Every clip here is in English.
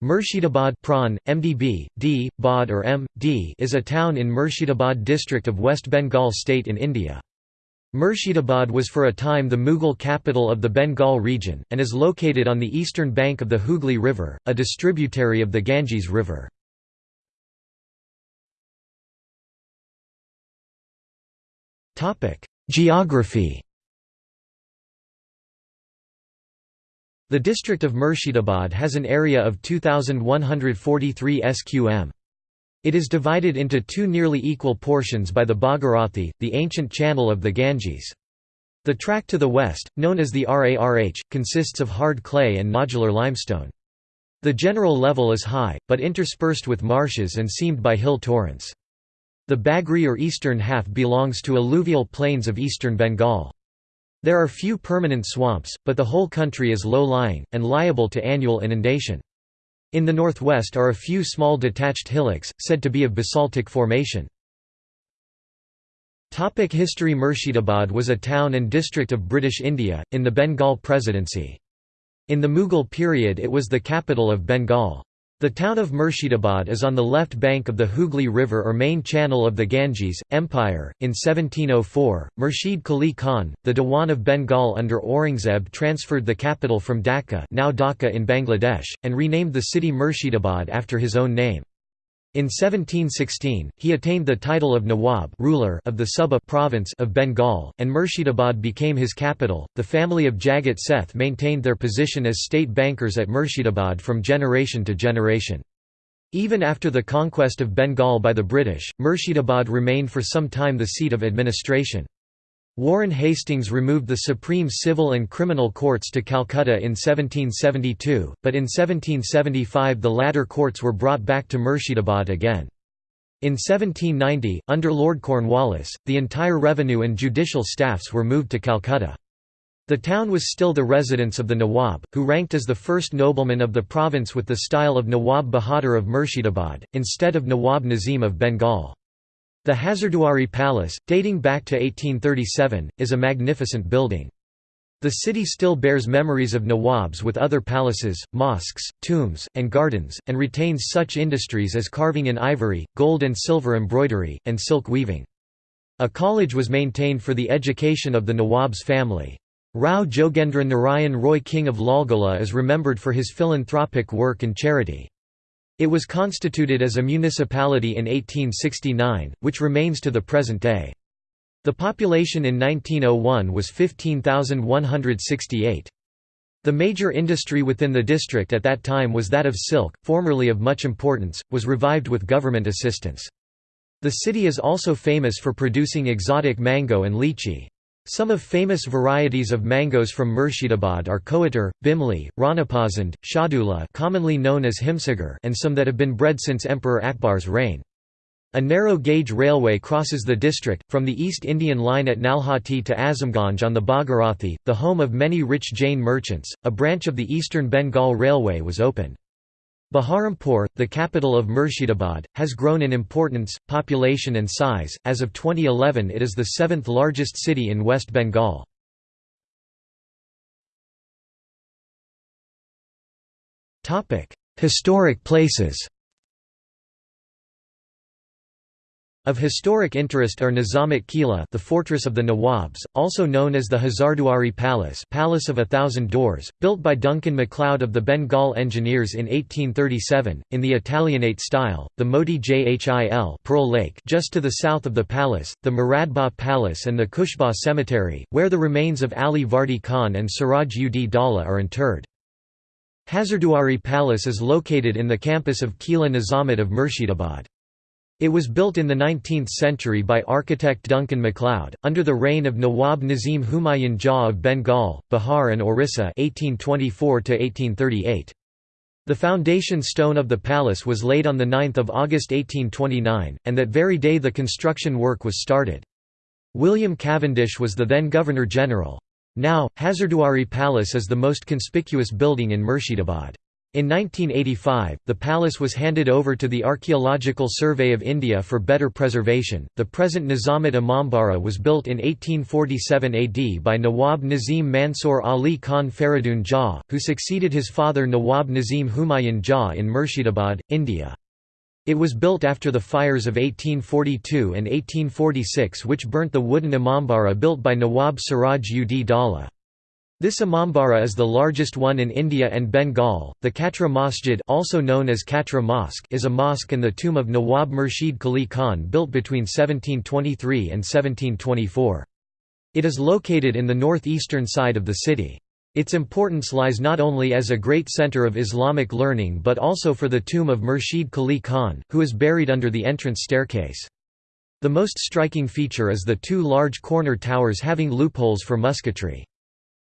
Murshidabad Pran, MDB, D, Bod or M, D is a town in Murshidabad district of West Bengal state in India. Murshidabad was for a time the Mughal capital of the Bengal region, and is located on the eastern bank of the Hooghly River, a distributary of the Ganges River. Geography The district of Murshidabad has an area of 2,143 sqm. It is divided into two nearly equal portions by the Bhagirathi, the ancient channel of the Ganges. The tract to the west, known as the Rarh, consists of hard clay and nodular limestone. The general level is high, but interspersed with marshes and seamed by hill torrents. The Bagri or eastern half belongs to alluvial plains of eastern Bengal. There are few permanent swamps, but the whole country is low-lying, and liable to annual inundation. In the northwest are a few small detached hillocks, said to be of basaltic formation. Topic History Murshidabad was a town and district of British India, in the Bengal Presidency. In the Mughal period it was the capital of Bengal. The town of Murshidabad is on the left bank of the Hooghly River or main channel of the Ganges, Empire. In 1704, Murshid Qali Khan, the Diwan of Bengal under Aurangzeb transferred the capital from Dhaka now Dhaka in Bangladesh, and renamed the city Murshidabad after his own name. In 1716, he attained the title of Nawab ruler of the Suba province of Bengal, and Murshidabad became his capital. The family of Jagat Seth maintained their position as state bankers at Murshidabad from generation to generation. Even after the conquest of Bengal by the British, Murshidabad remained for some time the seat of administration. Warren Hastings removed the Supreme Civil and Criminal Courts to Calcutta in 1772, but in 1775 the latter courts were brought back to Murshidabad again. In 1790, under Lord Cornwallis, the entire revenue and judicial staffs were moved to Calcutta. The town was still the residence of the Nawab, who ranked as the first nobleman of the province with the style of Nawab Bahadur of Murshidabad, instead of Nawab Nazim of Bengal. The Hazarduari Palace, dating back to 1837, is a magnificent building. The city still bears memories of Nawabs with other palaces, mosques, tombs, and gardens, and retains such industries as carving in ivory, gold and silver embroidery, and silk weaving. A college was maintained for the education of the Nawab's family. Rao Jogendra Narayan Roy King of Lalgola is remembered for his philanthropic work and charity. It was constituted as a municipality in 1869, which remains to the present day. The population in 1901 was 15,168. The major industry within the district at that time was that of silk, formerly of much importance, was revived with government assistance. The city is also famous for producing exotic mango and lychee. Some of famous varieties of mangoes from Murshidabad are Koatar, Bimli, Ranapasand, Shadula commonly known as Himsagar and some that have been bred since Emperor Akbar's reign. A narrow-gauge railway crosses the district, from the East Indian line at Nalhati to Azamganj on the Bhagirathi, the home of many rich Jain merchants. A branch of the Eastern Bengal Railway was opened. Baharampur, the capital of Murshidabad, has grown in importance, population and size. As of 2011, it is the seventh largest city in West Bengal. Topic: Historic places. Of historic interest are Nizamat Kila the fortress of the Nawabs, also known as the Hazarduari Palace Palace of a Thousand Doors, built by Duncan MacLeod of the Bengal Engineers in 1837, in the Italianate style, the Moti Jhil Pearl Lake just to the south of the palace, the Muradbagh Palace and the Khushbagh Cemetery, where the remains of Ali Vardi Khan and Siraj ud Daulah are interred. Hazarduari Palace is located in the campus of Kila Nizamat of Murshidabad. It was built in the 19th century by architect Duncan MacLeod, under the reign of Nawab Nazim Humayun Jah of Bengal, Bihar and Orissa 1824 The foundation stone of the palace was laid on 9 August 1829, and that very day the construction work was started. William Cavendish was the then Governor-General. Now, Hazarduari Palace is the most conspicuous building in Murshidabad. In 1985, the palace was handed over to the Archaeological Survey of India for better preservation. The present Nizamat Imambara was built in 1847 AD by Nawab Nazim Mansur Ali Khan Faridun Jah, who succeeded his father Nawab Nazim Humayun Jah in Murshidabad, India. It was built after the fires of 1842 and 1846 which burnt the wooden Imambara built by Nawab Siraj ud Daulah. This Imambara is the largest one in India and Bengal. The Katra Masjid, also known as Katra Mosque, is a mosque and the tomb of Nawab Murshid Qali Khan built between 1723 and 1724. It is located in the northeastern side of the city. Its importance lies not only as a great center of Islamic learning but also for the tomb of Murshid Qali Khan, who is buried under the entrance staircase. The most striking feature is the two large corner towers having loopholes for musketry.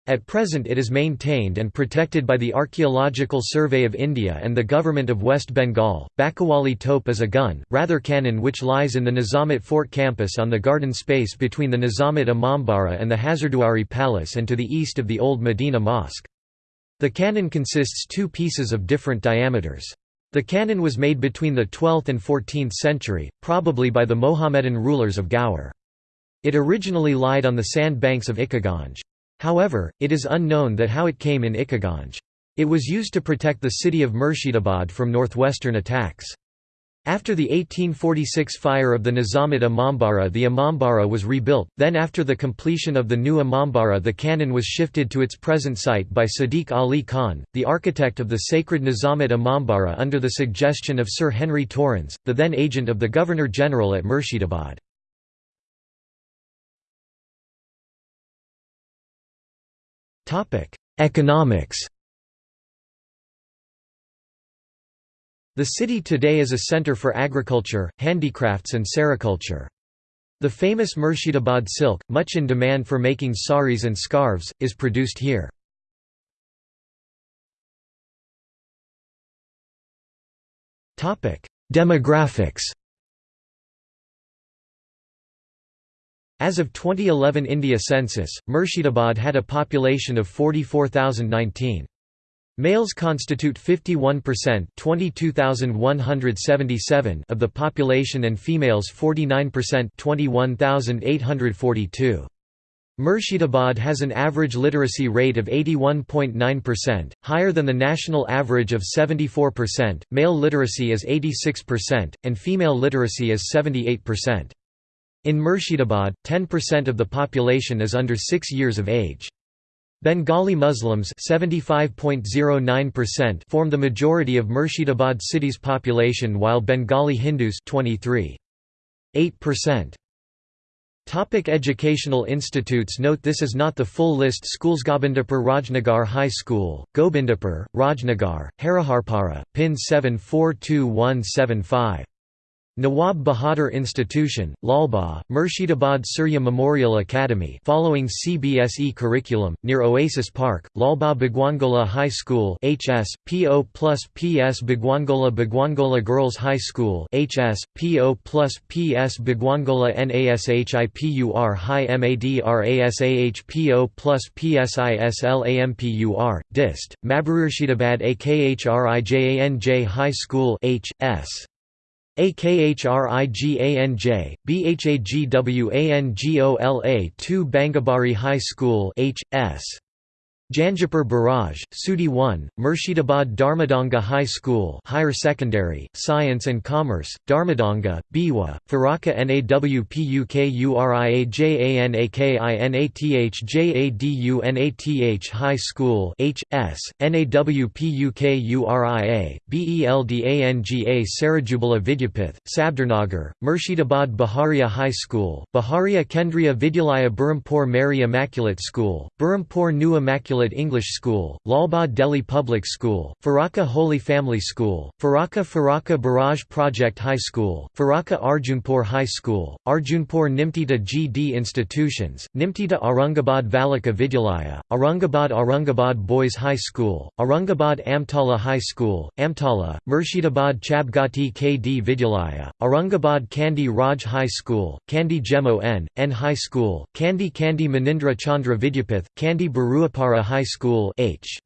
At present it is maintained and protected by the Archaeological Survey of India and the Government of West Bengal. Bakawali Tope is a gun, rather cannon which lies in the Nizamat Fort campus on the garden space between the Nizamat Imambara and the Hazarduari Palace and to the east of the old Medina Mosque. The cannon consists two pieces of different diameters. The cannon was made between the 12th and 14th century, probably by the Mohammedan rulers of Gaur. It originally lied on the sand banks of Ikkaganj. However, it is unknown that how it came in Ikkaganj. It was used to protect the city of Murshidabad from northwestern attacks. After the 1846 fire of the Nizamat Imambara the Imambara was rebuilt, then after the completion of the new Imambara the cannon was shifted to its present site by Sadiq Ali Khan, the architect of the sacred Nizamat Imambara under the suggestion of Sir Henry Torrens, the then agent of the Governor-General at Murshidabad. Economics The city today is a center for agriculture, handicrafts and sericulture. The famous Murshidabad silk, much in demand for making saris and scarves, is produced here. Demographics As of 2011 India census, Murshidabad had a population of 44,019. Males constitute 51% 22,177 of the population and females 49% 21,842. Murshidabad has an average literacy rate of 81.9%, higher than the national average of 74%. Male literacy is 86%, and female literacy is 78%. In Murshidabad, 10% of the population is under 6 years of age. Bengali Muslims form the majority of Murshidabad city's population while Bengali Hindus 23.8%. Topic educational institutes Note this is not the full list Schools Gobindapur Rajnagar High School, Gobindapur, Rajnagar, Hariharpara, PIN 742175 Nawab Bahadur Institution, Lalbagh, Murshidabad Surya Memorial Academy following CBSE curriculum, near Oasis Park, Lalbagh Bhagwangola High School HS, PO plus PS Bhagwangola Bhagwangola Girls High School HS, PO plus PS Bhagwangola NASHIPUR High MADRASAH PO plus PSISLAMPUR, DIST, Mabururshidabad AKHRIGANJ High School HS. AKHRIGANJ, BHAGWANGOLA 2 Bangabari High School H.S. Jangipur Barrage, Sudi 1, Murshidabad Dharmadanga High School Higher Secondary, Science and Commerce, Dharmadanga, Biwa, Faraka NAWPUKURIAJANAKINATHJADUNATH High School H.S., NAWPUKURIA, BELDANGA Sarajubala Vidyapith, Sabdarnagar, Murshidabad Baharia High School, Baharia Kendriya Vidyalaya Berhampur Mary Immaculate School, Berhampur New Immaculate English School, Lalbagh Delhi Public School, Faraka Holy Family School, Faraka Faraka Barrage Project High School, Faraka Arjunpur High School, Arjunpur Nimtita GD Institutions, Nimtita Aurangabad Valika Vidyalaya, Aurangabad Aurangabad Boys High School, Aurangabad Amtala High School, Amtala, Murshidabad Chabgati KD Vidyalaya, Aurangabad Kandi Raj High School, Kandi Gemo N, N High School, Kandi Kandi Manindra Chandra Vidyapith, Kandi Baruapara High School H.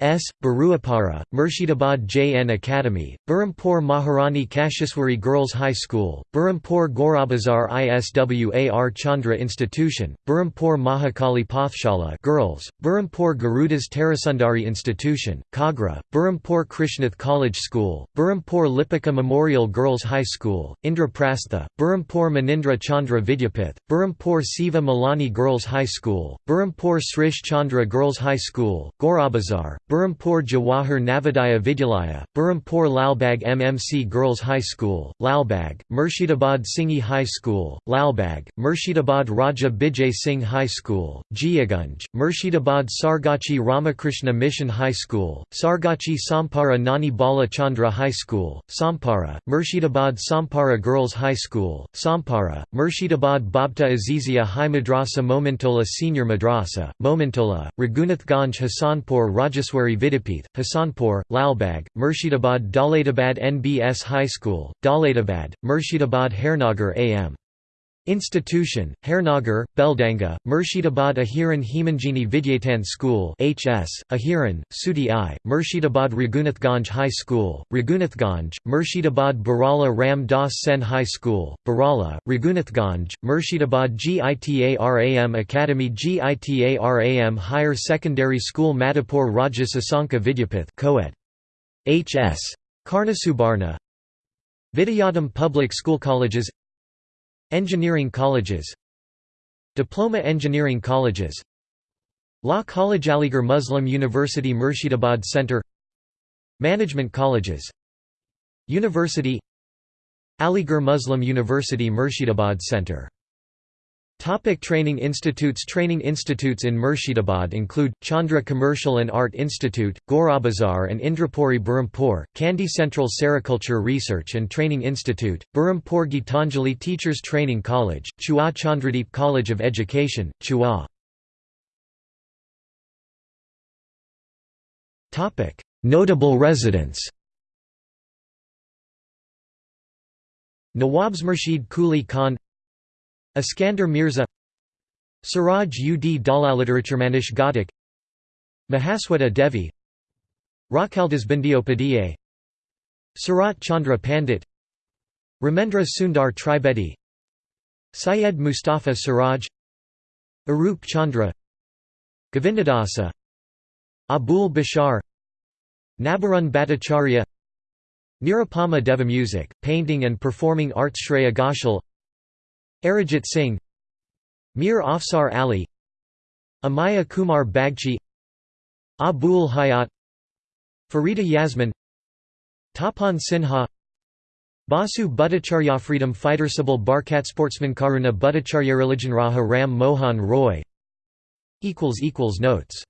S. Baruapara, Murshidabad JN Academy, Berhampur Maharani Kasheswari Girls High School, Berhampur Gorabazar ISWAR Chandra Institution, Berhampur Mahakali Pathshala Girls, Berhampur Gurudas Tarasundari Institution, Kagra, Berhampur Krishnath College School, Berhampur Lipika Memorial Girls High School, Indraprastha, Berhampur Manindra Chandra Vidyapith, Berhampur Siva Malani Girls High School, Berhampur Srish Chandra Girls High School, Gorabazar, Berhampur Jawahar Navodaya Vidyalaya, Berhampur Lalbag MMC Girls High School, Lalbag, Murshidabad Singhi High School, Lalbag, Murshidabad Raja Bijay Singh High School, Jiagunj, Murshidabad Sargachi Ramakrishna Mission High School, Sargachi Sampara Nani Bala Chandra High School, Sampara, Murshidabad Sampara Girls High School, Sampara, Murshidabad Babta Azizia High Madrasa Momintola Senior Madrasa, Momintola, Raghunathganj Hasanpur Rajaswari Maheshwari Vidyapith, Hasanpur, Lalbag, Murshidabad Daulatabad NBS High School, Daulatabad, Murshidabad Hairnagar AM. Institution, Hairnagar, Beldanga, Murshidabad Ahiran Himanjini Vidyatan School HS, Ahiran, Sudi I, Murshidabad Raghunathganj High School, Raghunathganj, Murshidabad Barala Ram Das Sen High School, Barala, Raghunathganj, Murshidabad GITARAM Academy GITARAM Higher Secondary School Madhapur Raja Sasanka Vidyapith Coed. HS. Karnasubarna Vidyadam Public School Colleges Engineering colleges. Diploma Engineering colleges. Law College Aligarh Muslim University Murshidabad Center. Management colleges. University. Aligarh Muslim University Murshidabad Center Topic training institutes Training institutes in Murshidabad include, Chandra Commercial and Art Institute, Gorabazar and Indrapuri Berhampur, Kandy Central Sericulture Research and Training Institute, Berhampur Gitanjali Teachers Training College, Chua Chandradeep College of Education, Chua. Notable residents Nawabs Murshid Kuli Khan Iskander Mirza Siraj ud Dalaliteraturemanish Ghatak Mahasweta Devi Rakhaldas Bandiopadhyay Sarat Chandra Pandit Ramendra Sundar Tribedi Syed Mustafa Siraj Arup Chandra Govindadasa Abul Bashar Nabarun Bhattacharya Deva Music, Painting and Performing Arts Shreya Ghoshal Arijit Singh Mir Afsar Ali Amiya Kumar Bagchi Abul Hayat Farida Yasmin Tapan Sinha Basu Bhattacharya Freedom Fighter Sabal Barkat Sportsman Karuna Bhattacharya Religion Raja Ram Mohan Roy. Notes